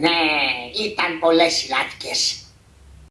Ναι, ήταν πολλές οι λάτκες.